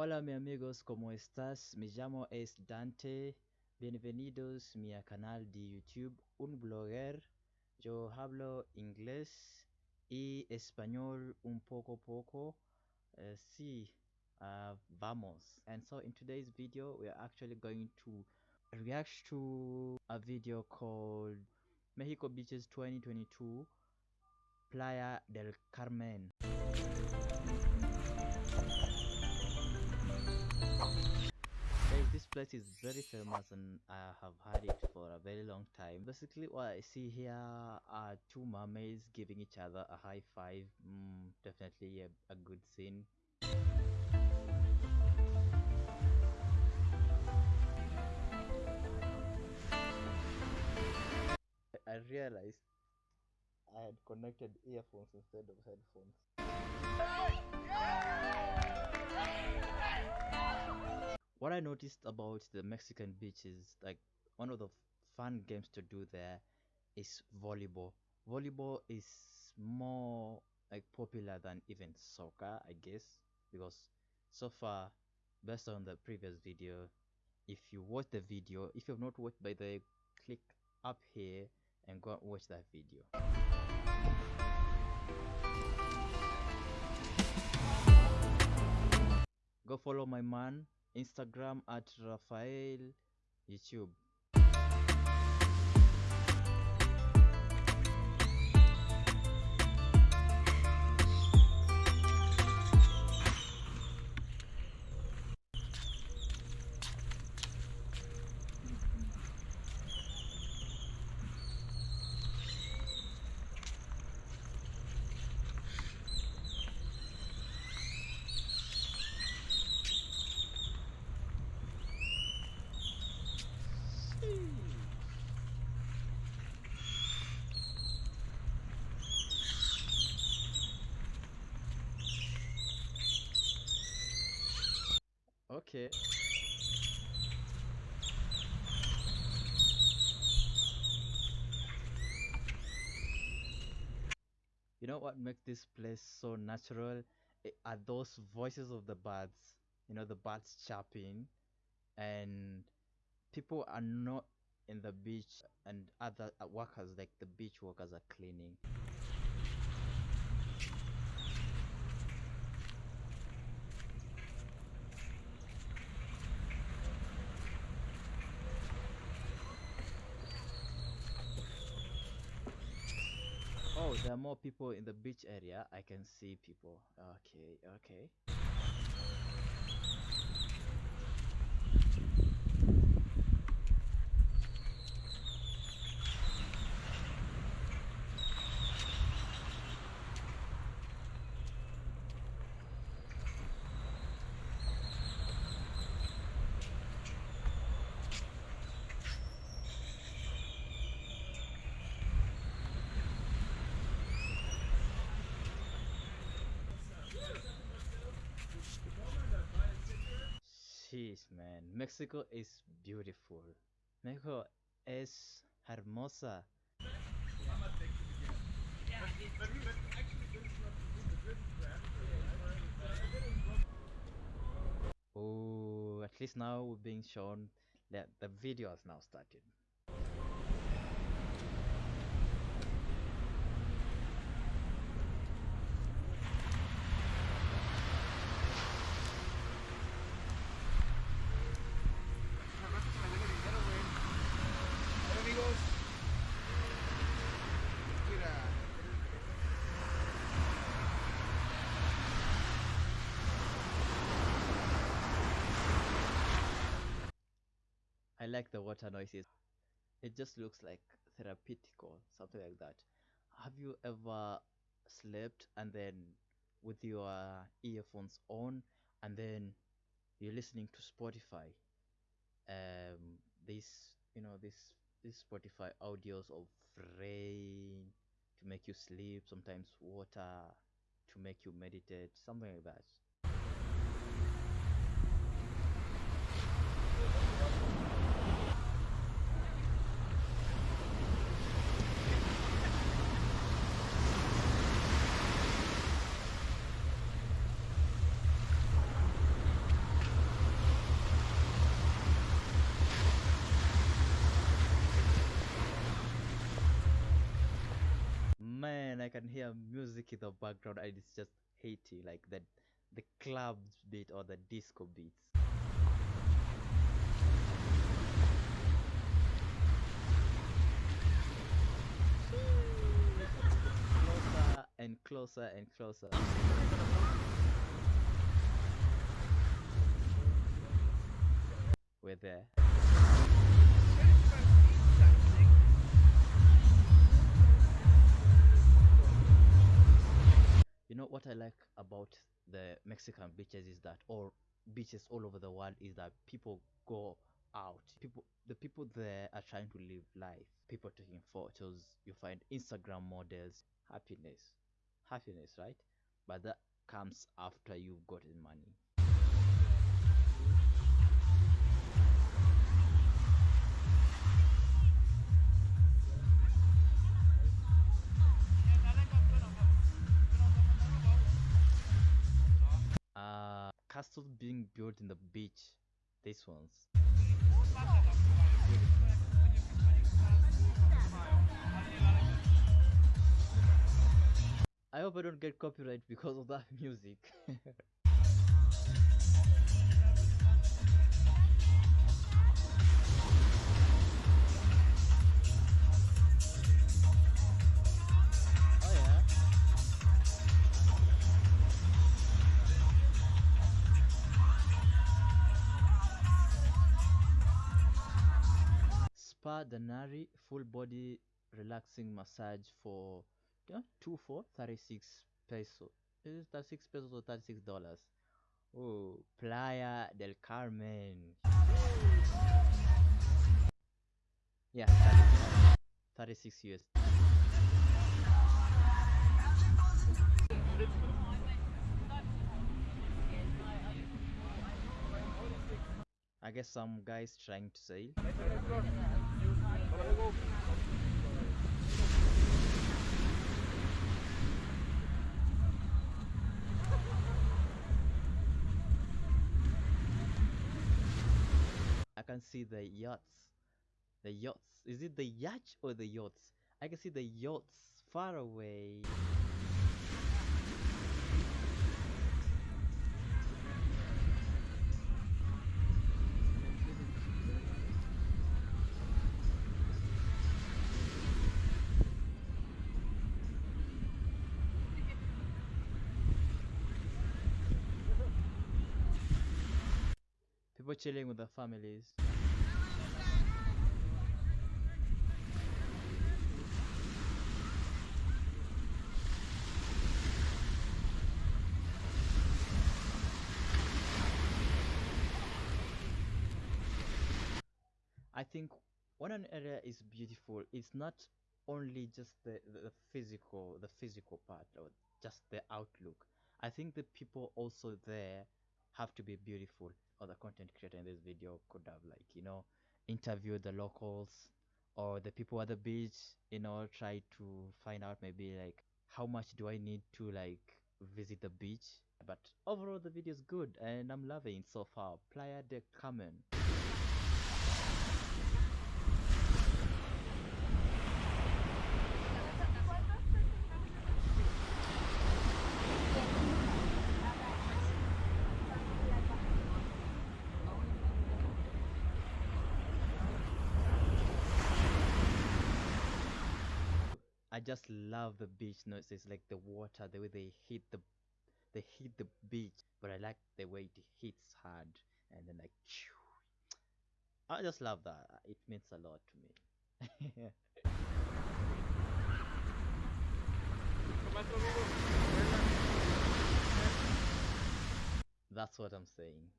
Hola mi amigos, ¿cómo estás? Me llamo es Dante. Bienvenidos a mi canal de YouTube, un blogger. Yo hablo inglés y español un poco poco. Uh, sí, uh, vamos. And so in today's video, we are actually going to react to a video called Mexico Beaches 2022 Playa del Carmen. Place is very famous and I have had it for a very long time. Basically, what I see here are two mermaids giving each other a high five. Mm, definitely a, a good scene. I realized I had connected earphones instead of headphones. What I noticed about the Mexican beaches, like one of the fun games to do there is volleyball. Volleyball is more like popular than even soccer, I guess, because so far, based on the previous video, if you watch the video, if you have not watched by the click up here and go and watch that video. Go follow my man Instagram at Rafael YouTube. You know what makes this place so natural? I- Are those voices of the birds. You know, the birds chirping, and people are not in the beach, and other uh, workers, like the beach workers, are cleaning. Oh, there are more people in the beach area. I can see people. Okay, okay. Jeez, man. Mexico is beautiful. Mexico es hermosa. Oh, at least now we're being shown that the video has now started. Hola amigos. Mira. I like the water noises. It just looks like therapeutical, something like that. Have you ever slept and then with your earphones on and then you're listening to Spotify? Um, this, you know, this this Spotify audios of rain to make you sleep, sometimes water to make you meditate, something like that. I can hear music in the background and it's just Haiti, like the the club beat or the disco beats. Closer and closer and closer. We're there. What I like about the Mexican beaches is that, or beaches all over the world, is that people go out. People, the people there are trying to live life. People taking photos. You find Instagram models. Happiness, happiness, right? But that comes after you've gotten money. Castles being built in the beach. These ones. I hope I don't get copyright because of that music. Spa Danari full body relaxing massage for yeah, two for 36 peso. Is it 36 pesos or 36 dollars? Oh, Playa del Carmen. Yeah, 36, 36 US. I guess some guys trying to sail. I can see the yachts. The yachts. Is it the yacht or the yachts? I can see the yachts far away. People chilling with their families. I think when an area is beautiful, it's not only just the, the, the physical, the physical part, or just the outlook. I think the people also there have to be beautiful. Or the content creator in this video could have like you know interviewed the locals or the people at the beach. You know, try to find out maybe like how much do I need to like visit the beach. But overall, the video is good and I'm loving so far. Playa de Carmen. I just love the beach noises, like the water, the way they hit the they hit the beach. But I like the way it hits hard and then like I just love that. It means a lot to me. That's what I'm saying.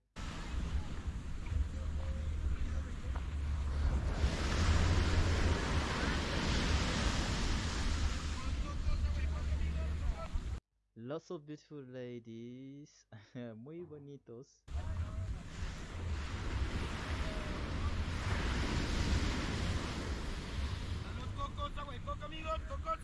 Lots of beautiful ladies, muy bonitos. Cocos, agua y amigos, cocos.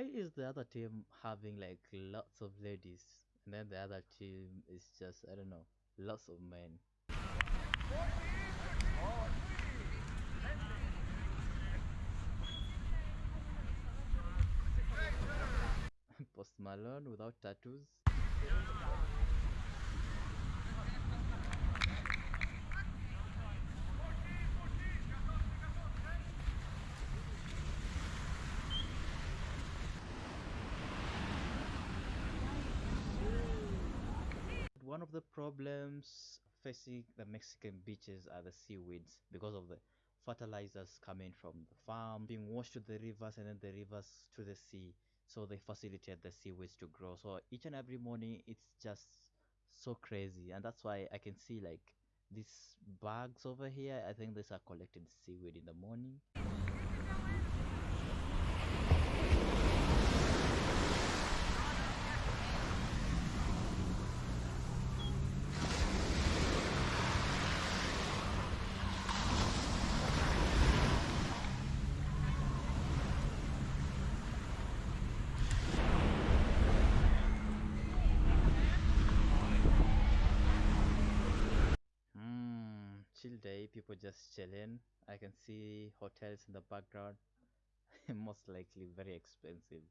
why is the other team having like lots of ladies and then the other team is just I don't know lots of men? Post Malone without tattoos. One of the problems facing the Mexican beaches are the seaweeds because of the fertilizers coming from the farm being washed to the rivers and then the rivers to the sea. So they facilitate the seaweeds to grow. So each and every morning it's just so crazy. And that's why i can see like these bags over here. I think these are collected seaweed in the morning chill day, people just chilling. I can see hotels in the background, most likely very expensive.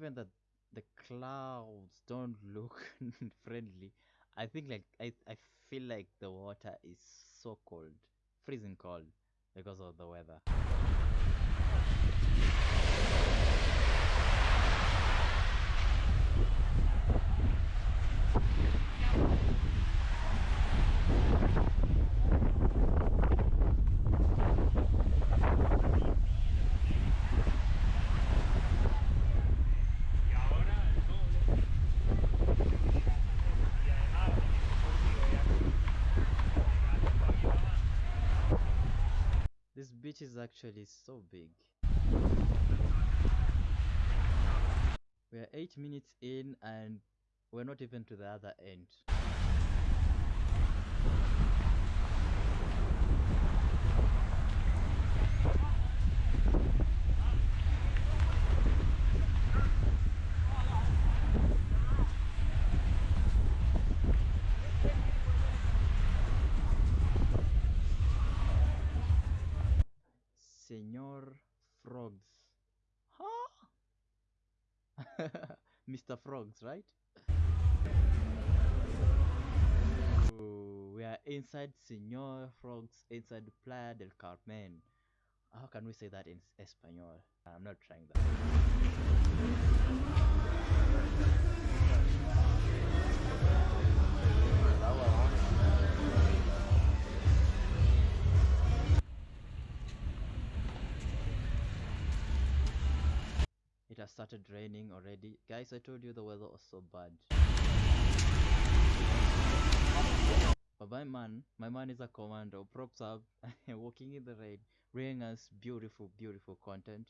Given that the clouds don't look friendly, I think like I, I feel like the water is so cold, freezing cold because of the weather. Y ahora el doble. Y además, curtido ya. This beach is actually so big. We are 8 minutes in and we're not even to the other end. Senor Frogs. Huh? Mr. Frogs, right? Ooh, we are inside Senor Frogs, inside Playa del Carmen. How can we say that in Espanol? I'm not trying that. It has started raining already. Guys, I told you the weather was so bad. But my man, my man is a commando, props up, walking in the rain, bringing us beautiful, beautiful content.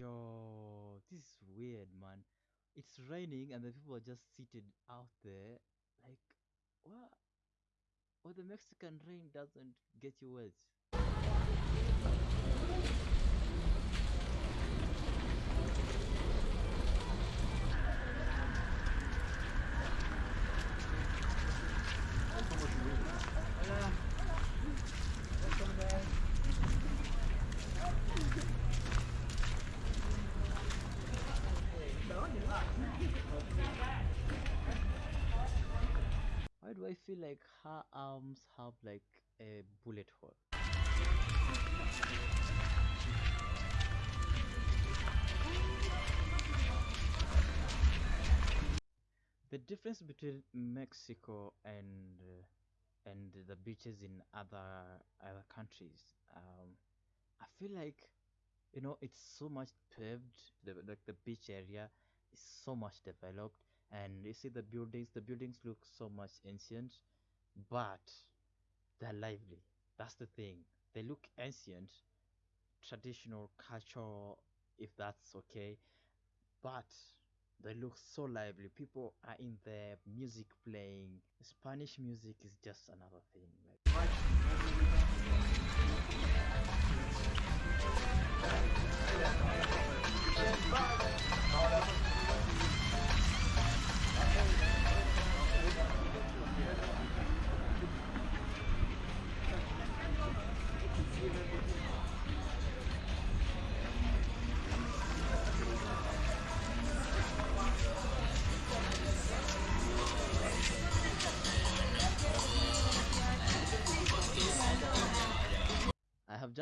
Yo, this is weird, man. It's raining and the people are just seated out there. Like, what? Or the Mexican rain doesn't get you wet. Like her arms have like a bullet hole. The difference between Mexico and uh, and the beaches in other other countries, um, I feel like you know it's so much paved. The like the beach area is so much developed, and you see the buildings. The buildings look so much ancient, but they're lively. That's the thing. They look ancient, traditional, cultural, if that's okay, but they look so lively. People are in there, music playing. Spanish music is just another thing. Like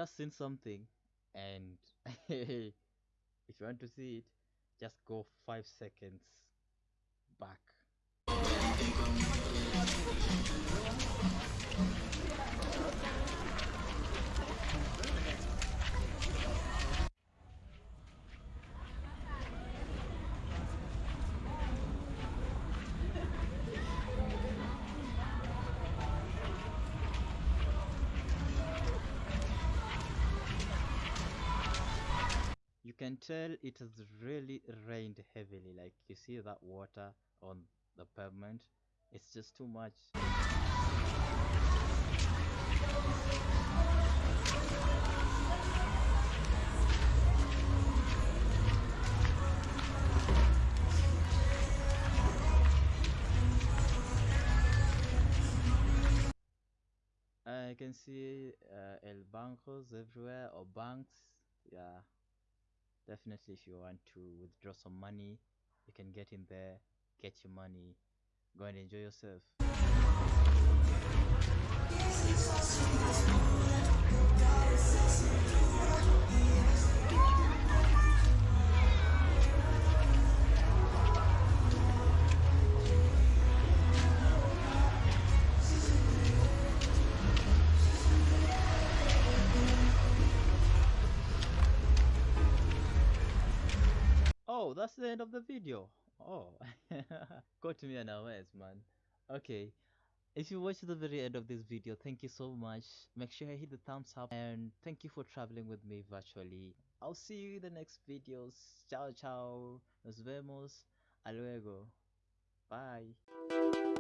just seen something, and if you want to see it, just go five seconds back. Can tell it has really rained heavily. Like you see that water on the pavement, it's just too much. I can see uh, El Bancos everywhere or banks. Yeah, definitely. If you want to withdraw some money, you can get in there, get your money, go and enjoy yourself. Oh, that's the end of the video. Oh, got me unawares, man. Okay, if you watched the very end of this video, thank you so much. Make sure you hit the thumbs up and thank you for traveling with me virtually. I'll see you in the next videos. Ciao, ciao. Nos vemos. A luego. Bye.